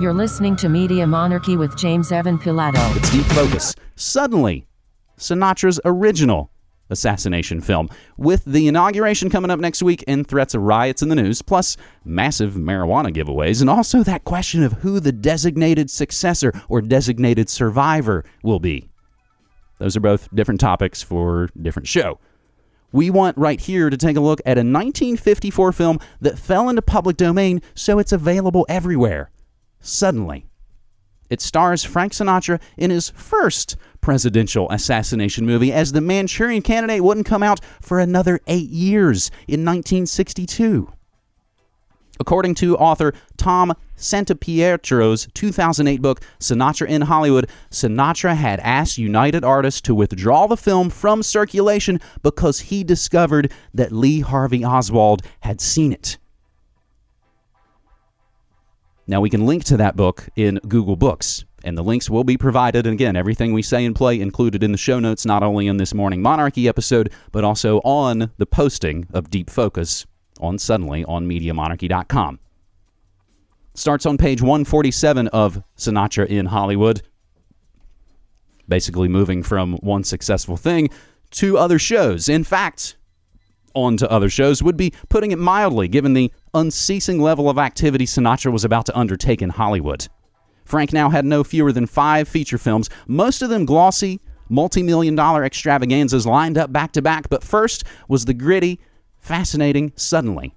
You're listening to Media Monarchy with James Evan Pilato. It's Deep Focus. Suddenly, Sinatra's original assassination film, with the inauguration coming up next week and threats of riots in the news, plus massive marijuana giveaways, and also that question of who the designated successor or designated survivor will be. Those are both different topics for different show. We want right here to take a look at a 1954 film that fell into public domain, so it's available everywhere. Suddenly. It stars Frank Sinatra in his first presidential assassination movie, as the Manchurian Candidate wouldn't come out for another eight years in 1962. According to author Tom Santopietro's 2008 book, Sinatra in Hollywood, Sinatra had asked United Artists to withdraw the film from circulation because he discovered that Lee Harvey Oswald had seen it. Now, we can link to that book in Google Books, and the links will be provided. And again, everything we say and play included in the show notes, not only in this Morning Monarchy episode, but also on the posting of Deep Focus on Suddenly on MediaMonarchy.com. Starts on page 147 of Sinatra in Hollywood. Basically, moving from one successful thing to other shows. In fact, on to other shows would be putting it mildly, given the unceasing level of activity Sinatra was about to undertake in Hollywood. Frank now had no fewer than five feature films, most of them glossy, multi million dollar extravaganzas lined up back to back, but first was the gritty, fascinating Suddenly.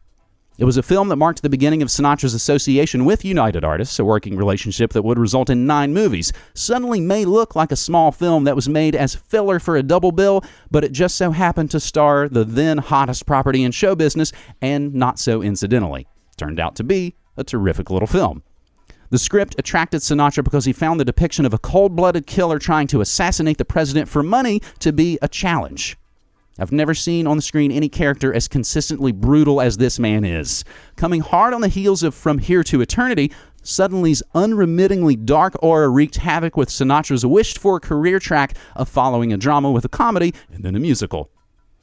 It was a film that marked the beginning of Sinatra's association with United Artists, a working relationship that would result in nine movies. Suddenly may look like a small film that was made as filler for a double bill, but it just so happened to star the then hottest property in show business, and not so incidentally. Turned out to be a terrific little film. The script attracted Sinatra because he found the depiction of a cold blooded killer trying to assassinate the president for money to be a challenge. I've never seen on the screen any character as consistently brutal as this man is. Coming hard on the heels of From Here to Eternity, Suddenly's unremittingly dark aura wreaked havoc with Sinatra's wished for career track of following a drama with a comedy and then a musical.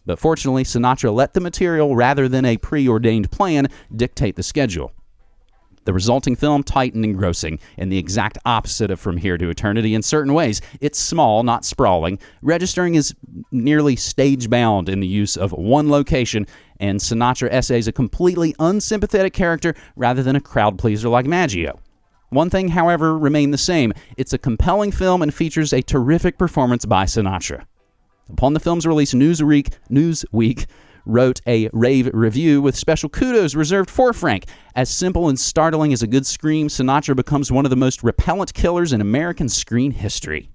But fortunately, Sinatra let the material rather than a preordained plan dictate the schedule. The resulting film, tight and engrossing, and the exact opposite of From Here to Eternity in certain ways. It's small, not sprawling, registering is nearly stage bound in the use of one location, and Sinatra essays a completely unsympathetic character rather than a crowd pleaser like Maggio. One thing, however, remained the same it's a compelling film and features a terrific performance by Sinatra. Upon the film's release, Newsweek, Newsweek wrote a rave review with special kudos reserved for Frank. As simple and startling as a good scream, Sinatra becomes one of the most repellent killers in American screen history.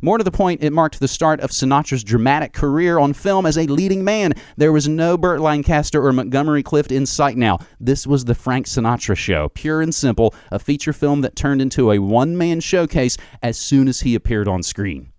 More to the point, it marked the start of Sinatra's dramatic career on film as a leading man. There was no Burt Lancaster or Montgomery Clift in sight now. This was the Frank Sinatra show, pure and simple, a feature film that turned into a one man showcase as soon as he appeared on screen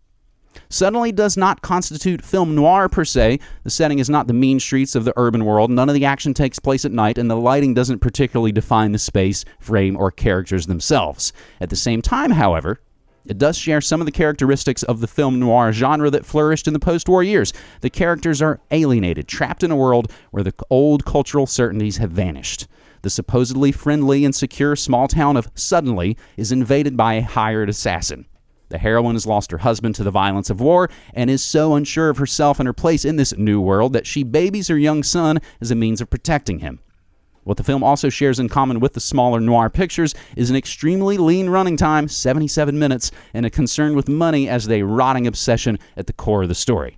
suddenly does not constitute film noir per se. The setting is not the mean streets of the urban world. None of the action takes place at night, and the lighting doesn't particularly define the space, frame, or characters themselves. At the same time, however, it does share some of the characteristics of the film noir genre that flourished in the post war years. The characters are alienated, trapped in a world where the old cultural certainties have vanished. The supposedly friendly and secure small town of Suddenly is invaded by a hired assassin. The heroine has lost her husband to the violence of war and is so unsure of herself and her place in this new world that she babies her young son as a means of protecting him. What the film also shares in common with the smaller noir pictures is an extremely lean running time, 77 minutes, and a concern with money as a rotting obsession at the core of the story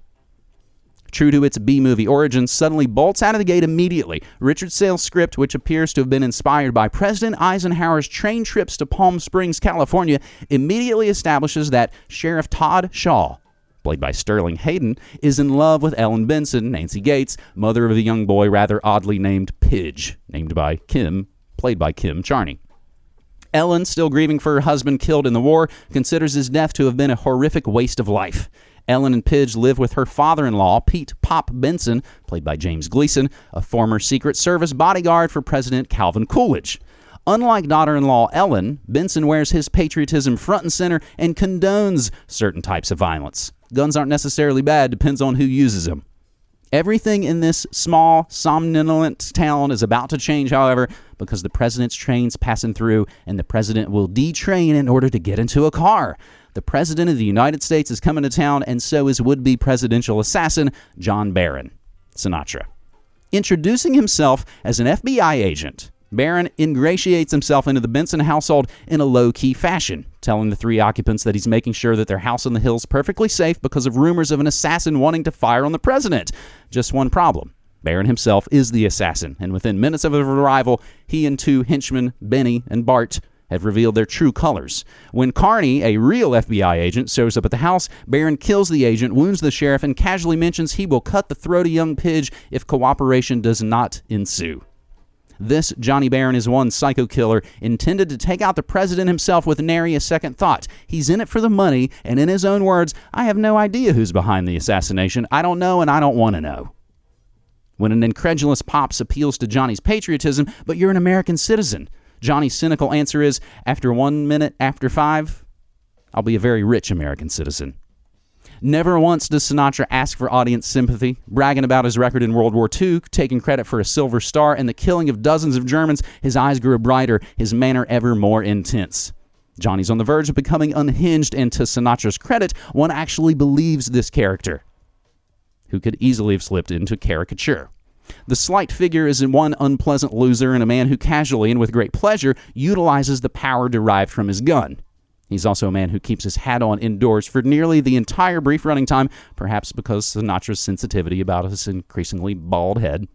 true to its B movie origins, suddenly bolts out of the gate immediately. Richard Sale's script, which appears to have been inspired by President Eisenhower's train trips to Palm Springs, California, immediately establishes that Sheriff Todd Shaw, played by Sterling Hayden, is in love with Ellen Benson, Nancy Gates, mother of the young boy rather oddly named Pidge, named by Kim, played by Kim Charney. Ellen, still grieving for her husband killed in the war, considers his death to have been a horrific waste of life. Ellen and Pidge live with her father in law, Pete Pop Benson, played by James Gleason, a former Secret Service bodyguard for President Calvin Coolidge. Unlike daughter in law Ellen, Benson wears his patriotism front and center and condones certain types of violence. Guns aren't necessarily bad, depends on who uses them. Everything in this small, somnolent town is about to change, however, because the president's train's passing through and the president will detrain in order to get into a car. The president of the United States is coming to town, and so is would be presidential assassin John Barron, Sinatra. Introducing himself as an FBI agent, Barron ingratiates himself into the Benson household in a low key fashion, telling the three occupants that he's making sure that their house on the hill is perfectly safe because of rumors of an assassin wanting to fire on the president. Just one problem. Barron himself is the assassin, and within minutes of his arrival, he and two henchmen, Benny and Bart, have revealed their true colors. When Carney, a real FBI agent, shows up at the house, Barron kills the agent, wounds the sheriff, and casually mentions he will cut the throat of young Pidge if cooperation does not ensue. This Johnny Barron is one psycho killer intended to take out the president himself with nary a second thought. He's in it for the money, and in his own words, I have no idea who's behind the assassination. I don't know, and I don't want to know. When an incredulous Pops appeals to Johnny's patriotism, but you're an American citizen, Johnny's cynical answer is after one minute after five, I'll be a very rich American citizen. Never once does Sinatra ask for audience sympathy, bragging about his record in World War II, taking credit for a Silver Star, and the killing of dozens of Germans. His eyes grew brighter, his manner ever more intense. Johnny's on the verge of becoming unhinged, and to Sinatra's credit, one actually believes this character, who could easily have slipped into caricature. The slight figure is one unpleasant loser and a man who casually and with great pleasure utilizes the power derived from his gun. He's also a man who keeps his hat on indoors for nearly the entire brief running time, perhaps because Sinatra's sensitivity about his increasingly bald head.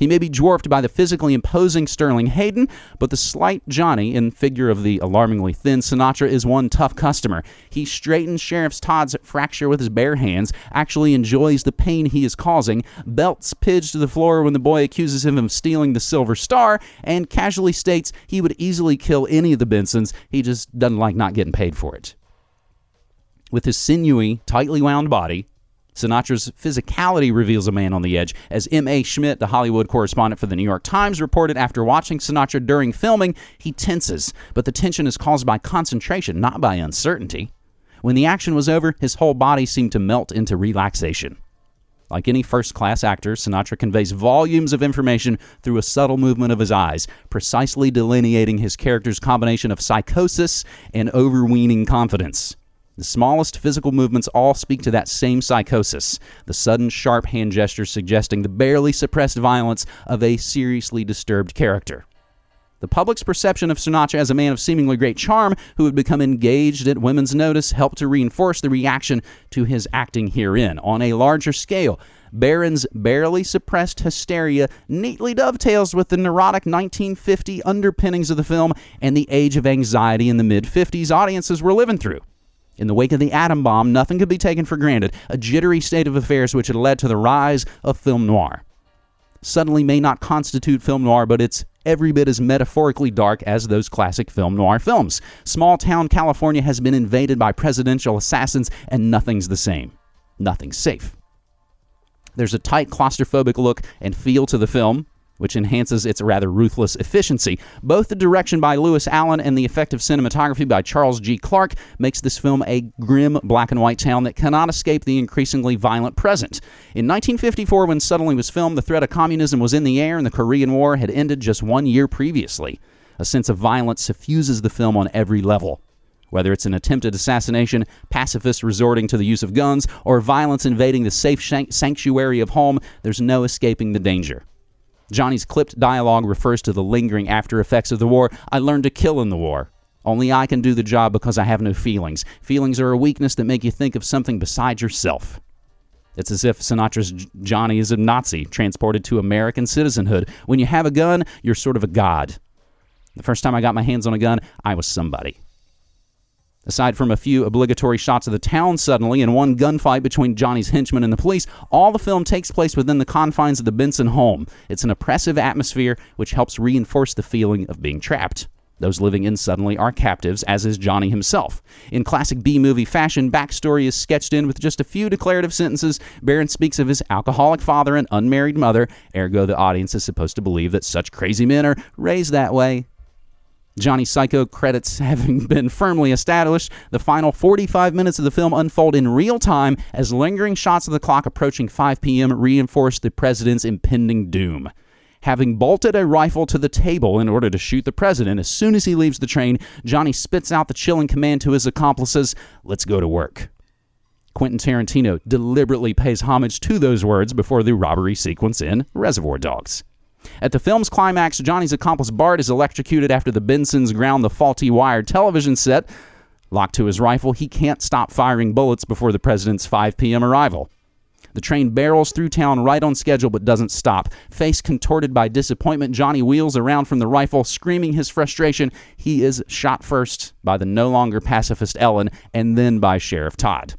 He may be dwarfed by the physically imposing Sterling Hayden, but the slight Johnny, in figure of the alarmingly thin Sinatra, is one tough customer. He straightens Sheriff Todd's fracture with his bare hands, actually enjoys the pain he is causing, belts Pidge to the floor when the boy accuses him of stealing the Silver Star, and casually states he would easily kill any of the Bensons. He just doesn't like not getting paid for it. With his sinewy, tightly wound body, Sinatra's physicality reveals a man on the edge. As M.A. Schmidt, the Hollywood correspondent for the New York Times, reported after watching Sinatra during filming, he tenses, but the tension is caused by concentration, not by uncertainty. When the action was over, his whole body seemed to melt into relaxation. Like any first class actor, Sinatra conveys volumes of information through a subtle movement of his eyes, precisely delineating his character's combination of psychosis and overweening confidence. The smallest physical movements all speak to that same psychosis, the sudden, sharp hand gestures suggesting the barely suppressed violence of a seriously disturbed character. The public's perception of Sinatra as a man of seemingly great charm who had become engaged at women's notice helped to reinforce the reaction to his acting herein. On a larger scale, Barron's barely suppressed hysteria neatly dovetails with the neurotic 1950 underpinnings of the film and the age of anxiety in the mid 50s audiences were living through. In the wake of the atom bomb, nothing could be taken for granted, a jittery state of affairs which had led to the rise of film noir. Suddenly may not constitute film noir, but it's every bit as metaphorically dark as those classic film noir films. Small town California has been invaded by presidential assassins, and nothing's the same. Nothing's safe. There's a tight claustrophobic look and feel to the film, which enhances its rather ruthless efficiency. Both the direction by Lewis Allen and the effective cinematography by Charles G. Clarke makes this film a grim black and white town that cannot escape the increasingly violent present. In 1954, when Suddenly was filmed, the threat of communism was in the air and the Korean War had ended just one year previously. A sense of violence suffuses the film on every level. Whether it's an attempted assassination, pacifists resorting to the use of guns, or violence invading the safe sanctuary of home, there's no escaping the danger. Johnny's clipped dialogue refers to the lingering after effects of the war. I learned to kill in the war. Only I can do the job because I have no feelings. Feelings are a weakness that make you think of something besides yourself. It's as if Sinatra's Johnny is a Nazi transported to American citizenhood. When you have a gun, you're sort of a god. The first time I got my hands on a gun, I was somebody. Aside from a few obligatory shots of the town suddenly and one gunfight between Johnny's henchmen and the police, all the film takes place within the confines of the Benson home. It's an oppressive atmosphere which helps reinforce the feeling of being trapped. Those living in suddenly are captives, as is Johnny himself. In classic B movie fashion, backstory is sketched in with just a few declarative sentences. Barron speaks of his alcoholic father and unmarried mother, ergo, the audience is supposed to believe that such crazy men are raised that way. Johnny Psycho credits having been firmly established, the final 45 minutes of the film unfold in real time as lingering shots of the clock approaching 5 p.m. reinforce the president's impending doom. Having bolted a rifle to the table in order to shoot the president as soon as he leaves the train, Johnny spits out the chilling command to his accomplices let's go to work. Quentin Tarantino deliberately pays homage to those words before the robbery sequence in Reservoir Dogs. At the film's climax, Johnny's accomplice Bart is electrocuted after the Bensons ground the faulty wired television set. Locked to his rifle, he can't stop firing bullets before the president's 5 p.m. arrival. The train barrels through town right on schedule but doesn't stop. Face contorted by disappointment, Johnny wheels around from the rifle, screaming his frustration. He is shot first by the no longer pacifist Ellen and then by Sheriff Todd.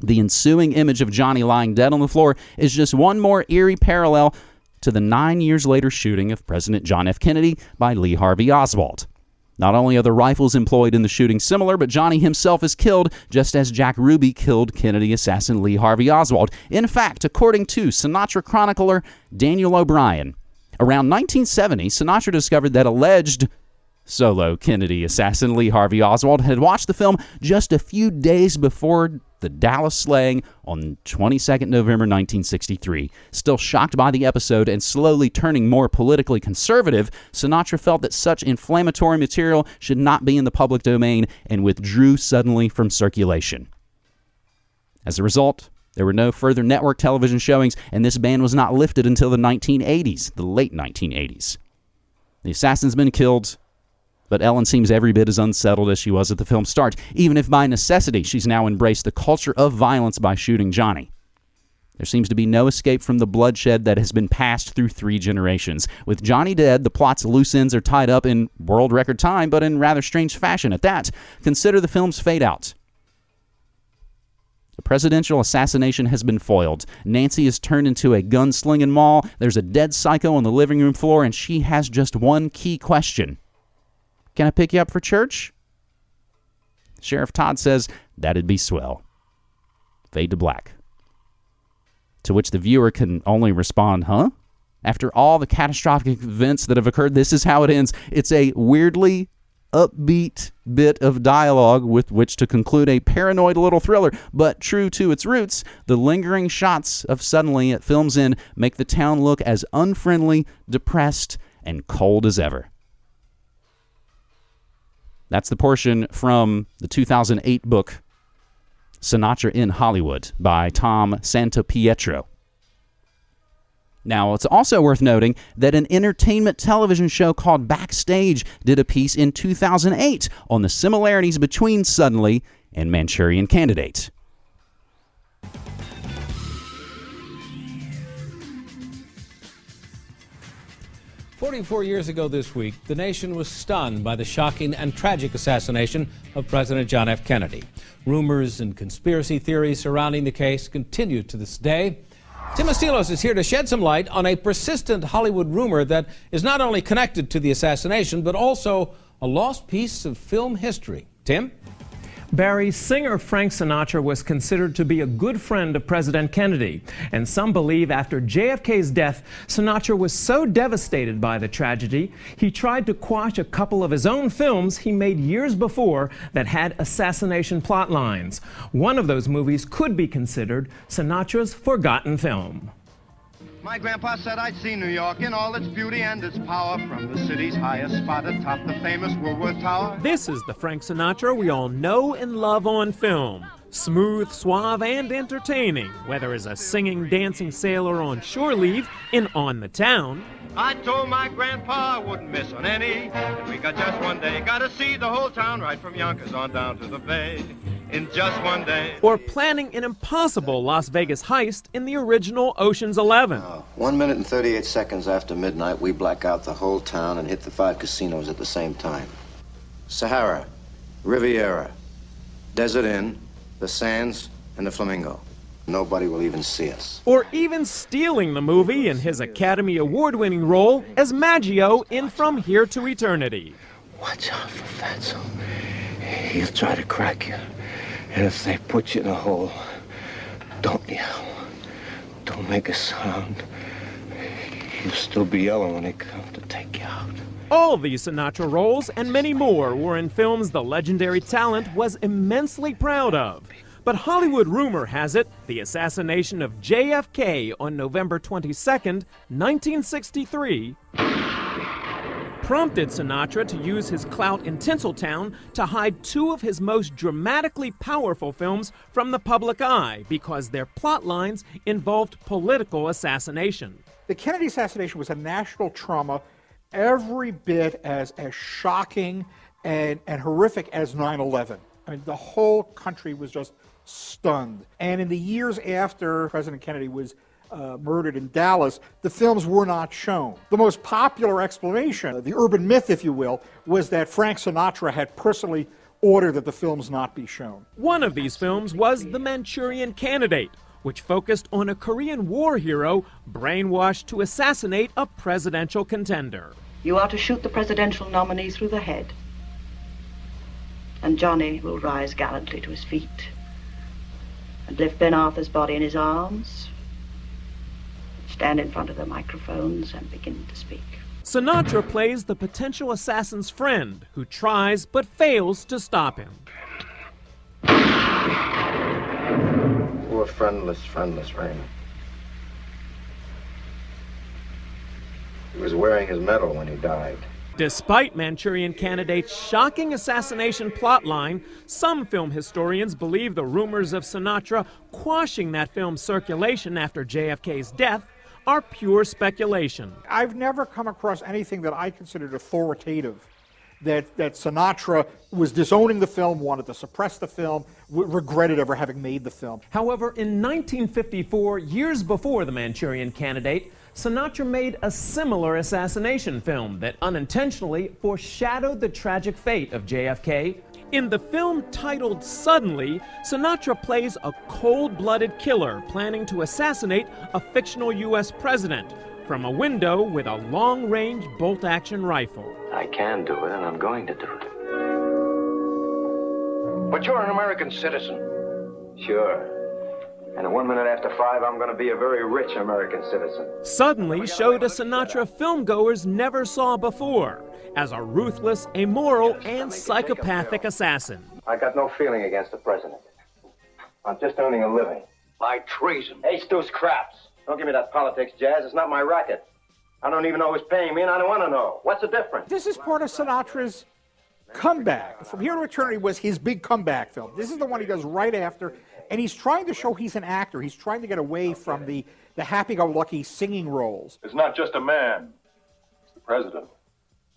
The ensuing image of Johnny lying dead on the floor is just one more eerie parallel to the nine years later shooting of President John F. Kennedy by Lee Harvey Oswald. Not only are the rifles employed in the shooting similar, but Johnny himself is killed just as Jack Ruby killed Kennedy assassin Lee Harvey Oswald. In fact, according to Sinatra chronicler Daniel O'Brien, around 1970, Sinatra discovered that alleged solo Kennedy assassin Lee Harvey Oswald had watched the film just a few days before the Dallas slaying on 22nd November 1963. Still shocked by the episode and slowly turning more politically conservative, Sinatra felt that such inflammatory material should not be in the public domain and withdrew suddenly from circulation. As a result, there were no further network television showings, and this ban was not lifted until the 1980s, the late 1980s. The assassin's been killed, but Ellen seems every bit as unsettled as she was at the film's start, even if by necessity she's now embraced the culture of violence by shooting Johnny. There seems to be no escape from the bloodshed that has been passed through three generations. With Johnny dead, the plot's loose ends are tied up in world record time, but in rather strange fashion at that. Consider the film's fade out. The presidential assassination has been foiled. Nancy is turned into a gunslinging mall. There's a dead psycho on the living room floor, and she has just one key question can I pick you up for church? Sheriff Todd says, That'd be swell. Fade to black. To which the viewer can only respond, Huh? After all the catastrophic events that have occurred, this is how it ends. It's a weirdly upbeat bit of dialogue with which to conclude a paranoid little thriller, but true to its roots, the lingering shots of Suddenly at Film's End make the town look as unfriendly, depressed, and cold as ever. That's the portion from the 2008 book Sinatra in Hollywood by Tom Santopietro. Now, it's also worth noting that an entertainment television show called Backstage did a piece in 2008 on the similarities between Suddenly and Manchurian Candidate. 44 years ago this week, the nation was stunned by the shocking and tragic assassination of President John F. Kennedy. Rumors and conspiracy theories surrounding the case continue to this day. Tim Estiloz is here to shed some light on a persistent Hollywood rumor that is not only connected to the assassination, but also a lost piece of film history. Tim? Barry, singer Frank Sinatra was considered to be a good friend of President Kennedy. And some believe after JFK's death, Sinatra was so devastated by the tragedy, he tried to quash a couple of his own films he made years before that had assassination plot lines. One of those movies could be considered Sinatra's forgotten film. My grandpa said I'd see New York in all its beauty and its power from the city's highest spot atop the famous Woolworth Tower. This is the Frank Sinatra we all know and love on film. Smooth, suave, and entertaining, whether as a singing, dancing sailor on shore leave in On the Town. I told my grandpa I wouldn't miss on any. And we got just one day. Got to see the whole town right from Yonkers on down to the bay in just one day. Or planning an impossible Las Vegas heist in the original Ocean's Eleven. Uh, one minute and 38 seconds after midnight, we black out the whole town and hit the five casinos at the same time Sahara, Riviera, Desert Inn, the Sands, and the Flamingo. Nobody will even see us. Or even stealing the movie in his Academy Award winning role as Maggio in From Here to Eternity. Watch out for Fatso. He'll try to crack you. And if they put you in a hole, don't yell. Don't make a sound. You'll still be yelling when they come to take you out. All these Sinatra roles and many more were in films the legendary talent was immensely proud of. But Hollywood rumor has it the assassination of JFK on November 22, 1963, prompted Sinatra to use his clout in Tinseltown to hide two of his most dramatically powerful films from the public eye because their plot lines involved political assassination. The Kennedy assassination was a national trauma every bit as, as shocking and, and horrific as 9 11. I mean, the whole country was just stunned. And in the years after President Kennedy was uh, murdered in Dallas, the films were not shown. The most popular explanation, the urban myth, if you will, was that Frank Sinatra had personally ordered that the films not be shown. One of these films was The Manchurian Candidate, which focused on a Korean War hero brainwashed to assassinate a presidential contender. You are to shoot the presidential nominee through the head. And Johnny will rise gallantly to his feet and lift Ben Arthur's body in his arms, stand in front of the microphones and begin to speak. Sinatra plays the potential assassin's friend who tries but fails to stop him. Poor friendless, friendless Raymond. He was wearing his medal when he died. Despite Manchurian Candidate's shocking assassination plotline, some film historians believe the rumors of Sinatra quashing that film's circulation after JFK's death are pure speculation. I've never come across anything that I considered authoritative. That, that Sinatra was disowning the film, wanted to suppress the film, regretted ever having made the film. However, in 1954, years before The Manchurian Candidate, Sinatra made a similar assassination film that unintentionally foreshadowed the tragic fate of JFK. In the film titled Suddenly, Sinatra plays a cold blooded killer planning to assassinate a fictional U.S. president from a window with a long range bolt action rifle. I can do it, and I'm going to do it. But you're an American citizen. Sure. And at one minute after five, I'm going to be a very rich American citizen. Suddenly showed a Sinatra filmgoers never saw before as a ruthless, immoral, and psychopathic assassin. I got no feeling against the president. I'm just earning a living. By treason. Hey, Stu's craps. Don't give me that politics, Jazz. It's not my racket. I don't even know who's paying me, and I don't want to know. What's the difference? This is part of Sinatra's comeback. From Here to Eternity was his big comeback film. This is the one he does right after and he's trying to show he's an actor. He's trying to get away from the, the happy-go-lucky singing roles. It's not just a man. It's the president.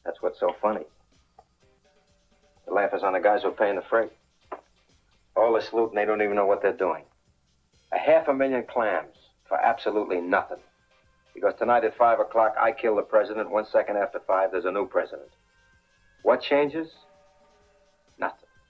That's what's so funny. The laugh is on the guys who are paying the freight. All this loot and they don't even know what they're doing. A half a million clams for absolutely nothing. Because tonight at 5 o'clock, I kill the president. One second after 5, there's a new president. What changes?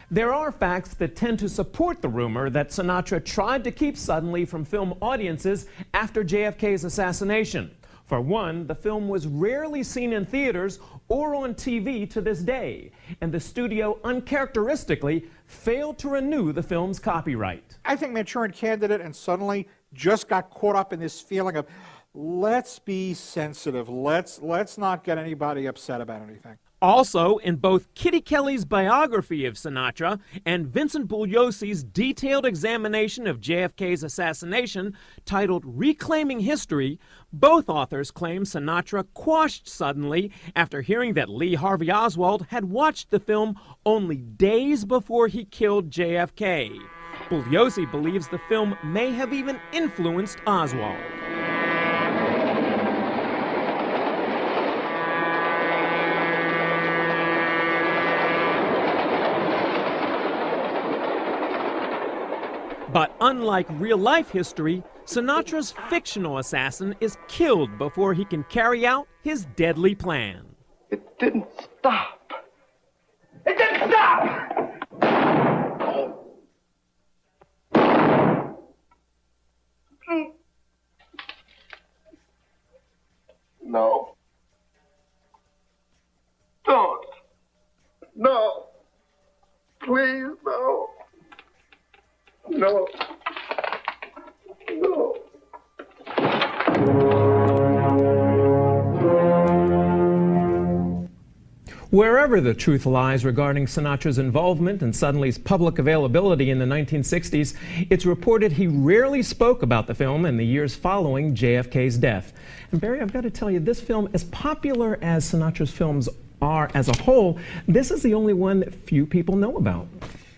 There are facts that tend to support the rumor that Sinatra tried to keep Suddenly from film audiences after JFK's assassination. For one, the film was rarely seen in theaters or on TV to this day, and the studio uncharacteristically failed to renew the film's copyright. I think Manchurian Candidate and Suddenly just got caught up in this feeling of let's be sensitive, let's, let's not get anybody upset about anything. Also, in both Kitty Kelley's biography of Sinatra and Vincent Bugliosi's detailed examination of JFK's assassination, titled Reclaiming History, both authors claim Sinatra quashed suddenly after hearing that Lee Harvey Oswald had watched the film only days before he killed JFK. Bugliosi believes the film may have even influenced Oswald. But unlike real life history, Sinatra's fictional assassin is killed before he can carry out his deadly plan. It didn't stop. It didn't stop! No. Don't. No. Please, no. No. No. Wherever the truth lies regarding Sinatra's involvement and suddenly's public availability in the 1960s, it's reported he rarely spoke about the film in the years following JFK's death. And Barry, I've got to tell you, this film, as popular as Sinatra's films are as a whole, this is the only one that few people know about.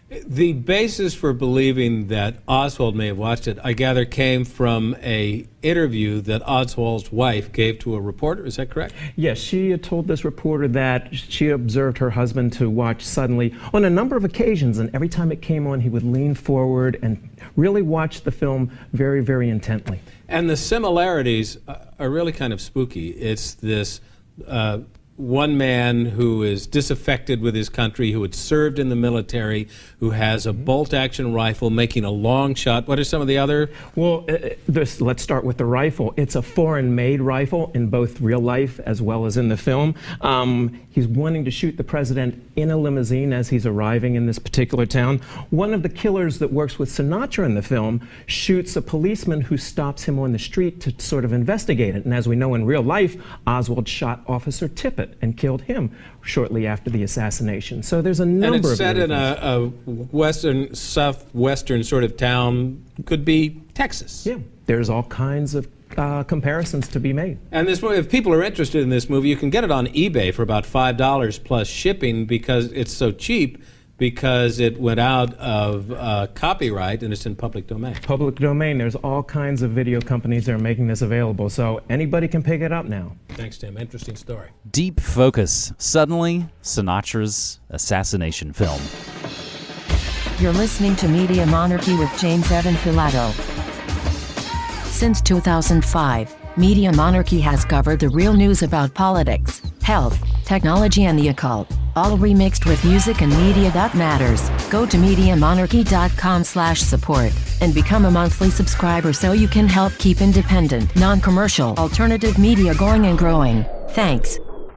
The basis for believing that Oswald may have watched it, I gather, came from a interview that Oswald's wife gave to a reporter. Is that correct? Yes, she had told this reporter that she observed her husband to watch suddenly on a number of occasions, and every time it came on, he would lean forward and really watch the film very, very intently. And the similarities are really kind of spooky. It's this. Uh, one man who is disaffected with his country, who had served in the military, who has a bolt action rifle making a long shot. What are some of the other? Well, uh, this, let's start with the rifle. It's a foreign made rifle in both real life as well as in the film. Um, he's wanting to shoot the president in a limousine as he's arriving in this particular town. One of the killers that works with Sinatra in the film shoots a policeman who stops him on the street to sort of investigate it. And as we know in real life, Oswald shot Officer Tippit and killed him shortly after the assassination. So there's a number and it's of set in a, a, western, southwestern sort of town. Could be Texas. Yeah, there's all kinds of uh, comparisons to be made. And this, if people are interested in this movie, you can get it on eBay for about five dollars plus shipping because it's so cheap because it went out of uh, copyright and it's in public domain. Public domain. There's all kinds of video companies that are making this available, so anybody can pick it up now. Thanks, Tim. Interesting story. Deep focus. Suddenly, Sinatra's assassination film. You're listening to Media Monarchy with James Evan Pilato. Since 2005, Media Monarchy has covered the real news about politics, health, technology, and the occult all remixed with music and media that matters. Go to MediaMonarchy.com slash support and become a monthly subscriber so you can help keep independent, non-commercial, alternative media going and growing. Thanks.